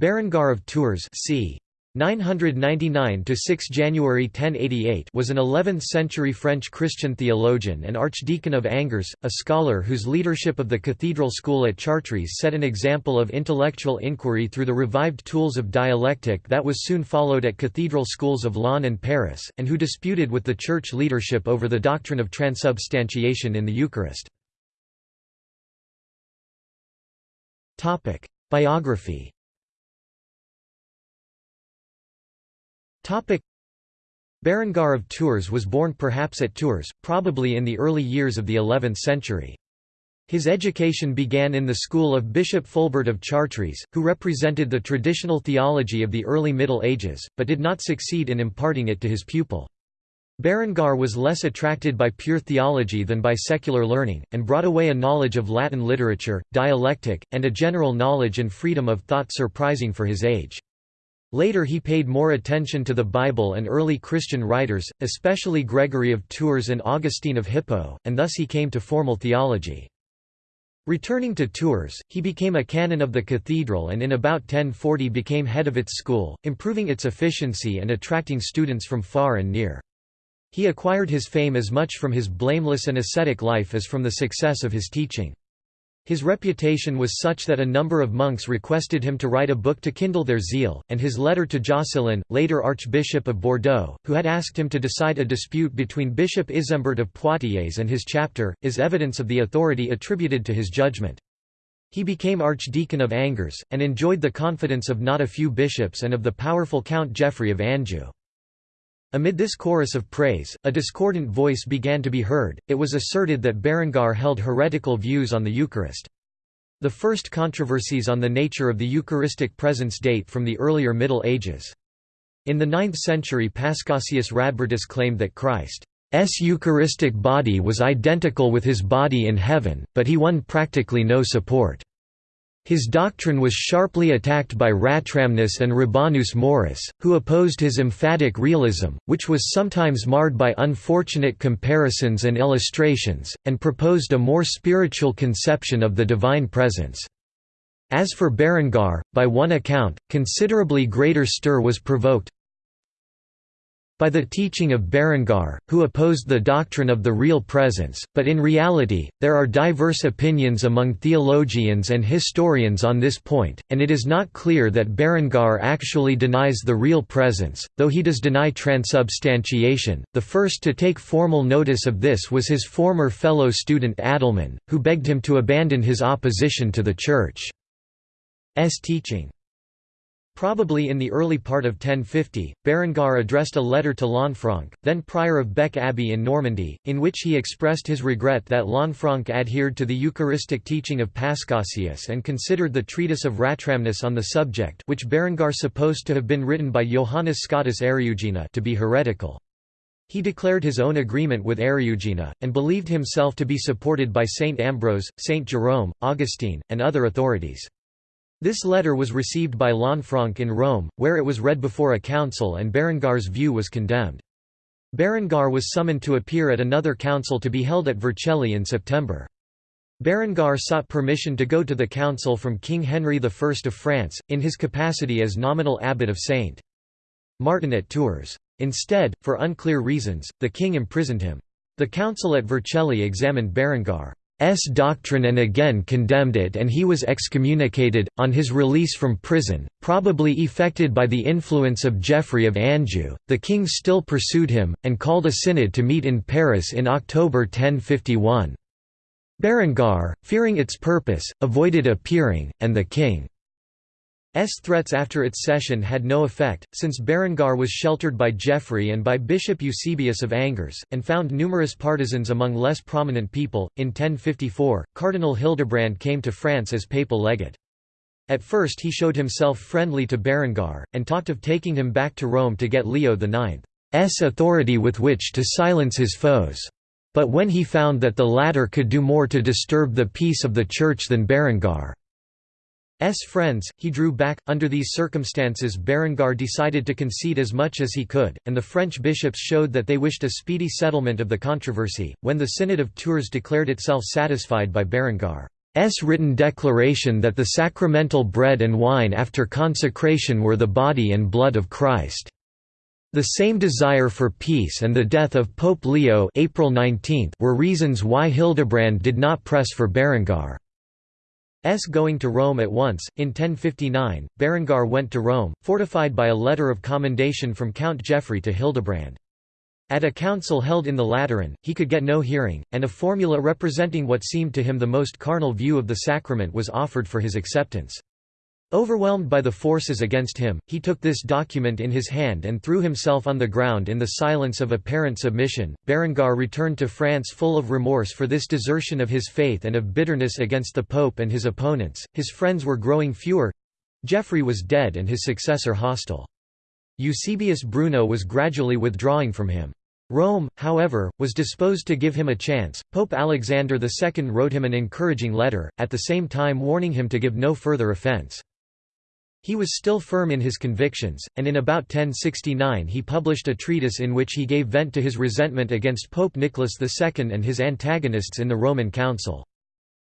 Berengar of Tours c. 999 to 6 January 1088 was an 11th-century French Christian theologian and archdeacon of Angers, a scholar whose leadership of the cathedral school at Chartres set an example of intellectual inquiry through the revived tools of dialectic that was soon followed at cathedral schools of Laon and Paris, and who disputed with the church leadership over the doctrine of transubstantiation in the Eucharist. Biography Berengar of Tours was born perhaps at Tours, probably in the early years of the 11th century. His education began in the school of Bishop Fulbert of Chartres, who represented the traditional theology of the early Middle Ages, but did not succeed in imparting it to his pupil. Berengar was less attracted by pure theology than by secular learning, and brought away a knowledge of Latin literature, dialectic, and a general knowledge and freedom of thought surprising for his age. Later he paid more attention to the Bible and early Christian writers, especially Gregory of Tours and Augustine of Hippo, and thus he came to formal theology. Returning to Tours, he became a canon of the cathedral and in about 1040 became head of its school, improving its efficiency and attracting students from far and near. He acquired his fame as much from his blameless and ascetic life as from the success of his teaching. His reputation was such that a number of monks requested him to write a book to kindle their zeal, and his letter to Joscelin, later Archbishop of Bordeaux, who had asked him to decide a dispute between Bishop Isembert of Poitiers and his chapter, is evidence of the authority attributed to his judgment. He became Archdeacon of Angers, and enjoyed the confidence of not a few bishops and of the powerful Count Geoffrey of Anjou. Amid this chorus of praise, a discordant voice began to be heard, it was asserted that Berengar held heretical views on the Eucharist. The first controversies on the nature of the Eucharistic presence date from the earlier Middle Ages. In the 9th century Paschasius Radbertus claimed that Christ's Eucharistic body was identical with his body in heaven, but he won practically no support. His doctrine was sharply attacked by Ratramnus and Rabanus Maurus, who opposed his emphatic realism, which was sometimes marred by unfortunate comparisons and illustrations, and proposed a more spiritual conception of the divine presence. As for Berengar, by one account, considerably greater stir was provoked, by the teaching of Berengar, who opposed the doctrine of the real presence, but in reality, there are diverse opinions among theologians and historians on this point, and it is not clear that Berengar actually denies the real presence, though he does deny transubstantiation. The first to take formal notice of this was his former fellow student Adelman, who begged him to abandon his opposition to the Church's teaching. Probably in the early part of 1050, Berengar addressed a letter to Lanfranc, then prior of Bec Abbey in Normandy, in which he expressed his regret that Lanfranc adhered to the Eucharistic teaching of Paschasius and considered the treatise of Ratramnus on the subject which Berengar supposed to have been written by Johannes Scotus Eriugena to be heretical. He declared his own agreement with Eriugena, and believed himself to be supported by Saint Ambrose, Saint Jerome, Augustine, and other authorities. This letter was received by Lanfranc in Rome, where it was read before a council and Berengar's view was condemned. Berengar was summoned to appear at another council to be held at Vercelli in September. Berengar sought permission to go to the council from King Henry I of France, in his capacity as nominal abbot of St. Martin at Tours. Instead, for unclear reasons, the king imprisoned him. The council at Vercelli examined Berengar. S doctrine and again condemned it and he was excommunicated, on his release from prison, probably effected by the influence of Geoffrey of Anjou. The king still pursued him, and called a synod to meet in Paris in October 1051. Berengar, fearing its purpose, avoided appearing, and the king S threats after its session had no effect, since Berengar was sheltered by Geoffrey and by Bishop Eusebius of Angers, and found numerous partisans among less prominent people. In 1054, Cardinal Hildebrand came to France as papal legate. At first he showed himself friendly to Berengar, and talked of taking him back to Rome to get Leo IX's authority with which to silence his foes. But when he found that the latter could do more to disturb the peace of the Church than Berengar, S friends, he drew back. Under these circumstances, Berengar decided to concede as much as he could, and the French bishops showed that they wished a speedy settlement of the controversy. When the Synod of Tours declared itself satisfied by Berengar. written declaration that the sacramental bread and wine after consecration were the body and blood of Christ. The same desire for peace and the death of Pope Leo April 19 were reasons why Hildebrand did not press for Berengar's going to Rome at once. In 1059, Berengar went to Rome, fortified by a letter of commendation from Count Geoffrey to Hildebrand. At a council held in the Lateran, he could get no hearing, and a formula representing what seemed to him the most carnal view of the sacrament was offered for his acceptance. Overwhelmed by the forces against him, he took this document in his hand and threw himself on the ground in the silence of apparent submission. Berengar returned to France full of remorse for this desertion of his faith and of bitterness against the Pope and his opponents. His friends were growing fewer Geoffrey was dead and his successor hostile. Eusebius Bruno was gradually withdrawing from him. Rome, however, was disposed to give him a chance. Pope Alexander II wrote him an encouraging letter, at the same time warning him to give no further offense. He was still firm in his convictions, and in about 1069 he published a treatise in which he gave vent to his resentment against Pope Nicholas II and his antagonists in the Roman Council.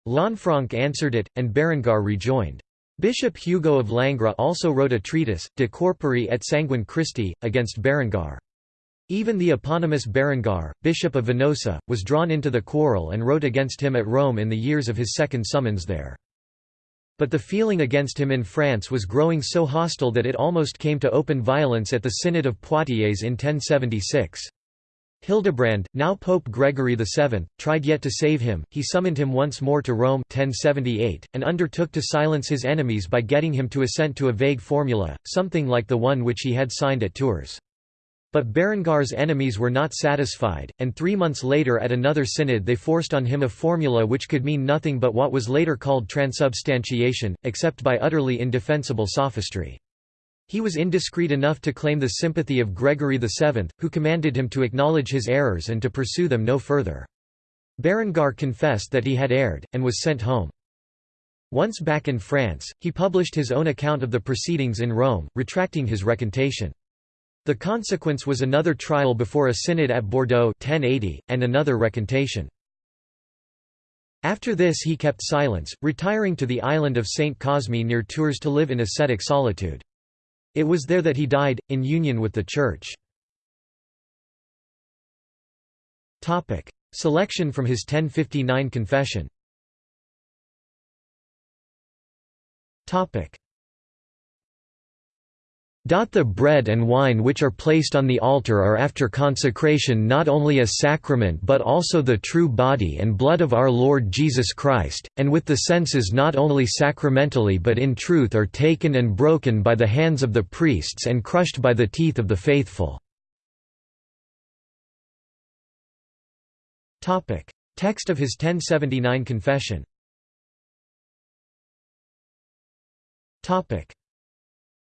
Lanfranc answered it, and Berengar rejoined. Bishop Hugo of Langres also wrote a treatise, De Corpore et Sanguine Christi, against Berengar. Even the eponymous Berengar, Bishop of Venosa, was drawn into the quarrel and wrote against him at Rome in the years of his second summons there. But the feeling against him in France was growing so hostile that it almost came to open violence at the Synod of Poitiers in 1076. Hildebrand, now Pope Gregory VII, tried yet to save him, he summoned him once more to Rome 1078, and undertook to silence his enemies by getting him to assent to a vague formula, something like the one which he had signed at Tours. But Berengar's enemies were not satisfied, and three months later at another synod they forced on him a formula which could mean nothing but what was later called transubstantiation, except by utterly indefensible sophistry. He was indiscreet enough to claim the sympathy of Gregory VII, who commanded him to acknowledge his errors and to pursue them no further. Berengar confessed that he had erred, and was sent home. Once back in France, he published his own account of the proceedings in Rome, retracting his recantation. The consequence was another trial before a synod at Bordeaux 1080, and another recantation. After this he kept silence, retiring to the island of Saint Cosme near Tours to live in ascetic solitude. It was there that he died, in union with the Church. Selection from his 1059 confession the bread and wine which are placed on the altar are after consecration not only a sacrament but also the true body and blood of our Lord Jesus Christ, and with the senses not only sacramentally but in truth are taken and broken by the hands of the priests and crushed by the teeth of the faithful." Text of his 1079 confession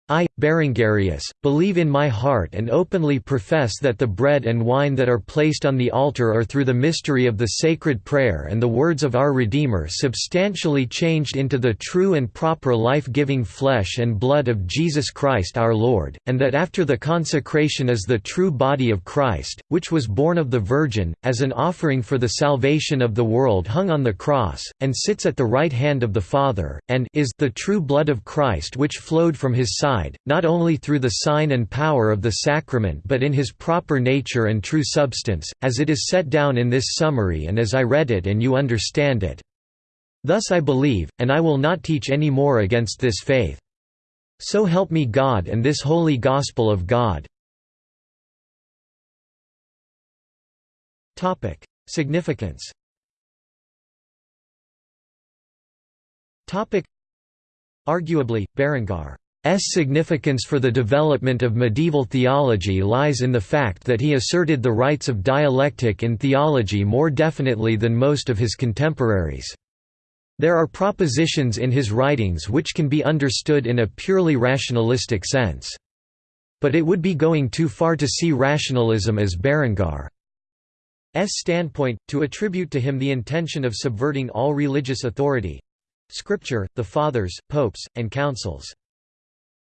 I, Berengarius, believe in my heart and openly profess that the bread and wine that are placed on the altar are through the mystery of the sacred prayer and the words of our Redeemer substantially changed into the true and proper life-giving flesh and blood of Jesus Christ our Lord, and that after the consecration is the true body of Christ, which was born of the Virgin, as an offering for the salvation of the world hung on the cross, and sits at the right hand of the Father, and is the true blood of Christ which flowed from his side not only through the sign and power of the sacrament but in his proper nature and true substance, as it is set down in this summary and as I read it and you understand it. Thus I believe, and I will not teach any more against this faith. So help me God and this holy gospel of God." Significance Arguably, Berengar significance for the development of medieval theology lies in the fact that he asserted the rights of dialectic in theology more definitely than most of his contemporaries. There are propositions in his writings which can be understood in a purely rationalistic sense. But it would be going too far to see rationalism as Berengar's standpoint, to attribute to him the intention of subverting all religious authority—scripture, the fathers, popes, and councils.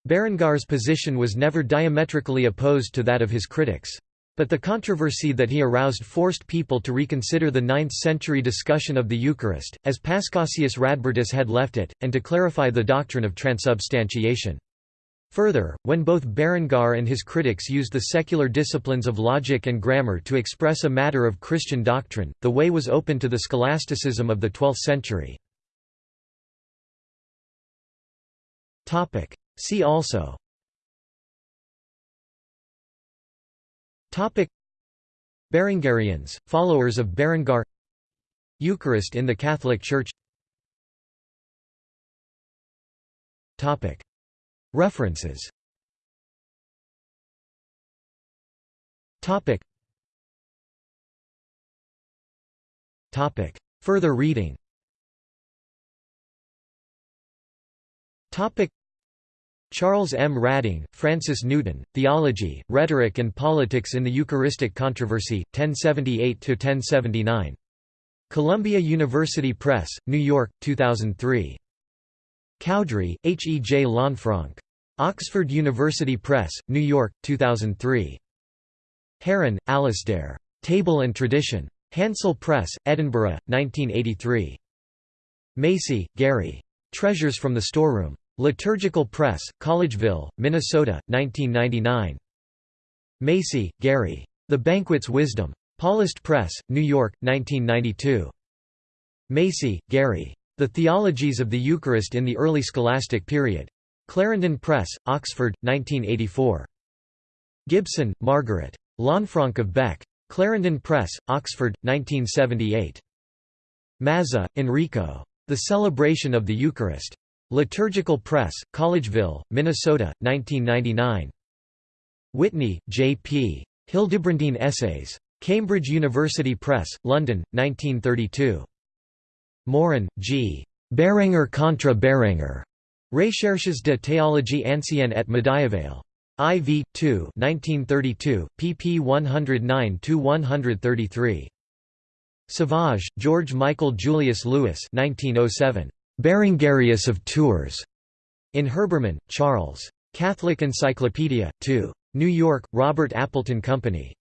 Berengar's position was never diametrically opposed to that of his critics. But the controversy that he aroused forced people to reconsider the 9th-century discussion of the Eucharist, as Paschasius Radbertus had left it, and to clarify the doctrine of transubstantiation. Further, when both Berengar and his critics used the secular disciplines of logic and grammar to express a matter of Christian doctrine, the way was open to the scholasticism of the 12th century. See also. Topic. Berengarians, followers of Berengar. Eucharist in the Catholic Church. Topic. References. Topic. Topic. Further reading. Topic Charles M. Radding, Francis Newton, Theology, Rhetoric and Politics in the Eucharistic Controversy, 1078–1079. Columbia University Press, New York, 2003. Cowdrey, H. E. J. Lanfranc. Oxford University Press, New York, 2003. Heron, Alasdair. Table and Tradition. Handsel Press, Edinburgh, 1983. Macy, Gary. Treasures from the Storeroom. Liturgical Press, Collegeville, Minnesota, 1999. Macy, Gary. The Banquet's Wisdom. Paulist Press, New York, 1992. Macy, Gary. The Theologies of the Eucharist in the Early Scholastic Period. Clarendon Press, Oxford, 1984. Gibson, Margaret. Lanfranc of Bec. Clarendon Press, Oxford, 1978. Mazza, Enrico. The Celebration of the Eucharist. Liturgical Press, Collegeville, Minnesota, 1999. Whitney, J. P. Hildebrandine Essays. Cambridge University Press, London, 1932. Morin, G. Berenger contra Berenger. Recherches de théologie ancienne et médiévale. IV, 2 1932, pp 109–133. Savage, George Michael Julius Lewis 1907. Berengarius of Tours. In Herbermann, Charles. Catholic Encyclopedia, 2. New York, Robert Appleton Company.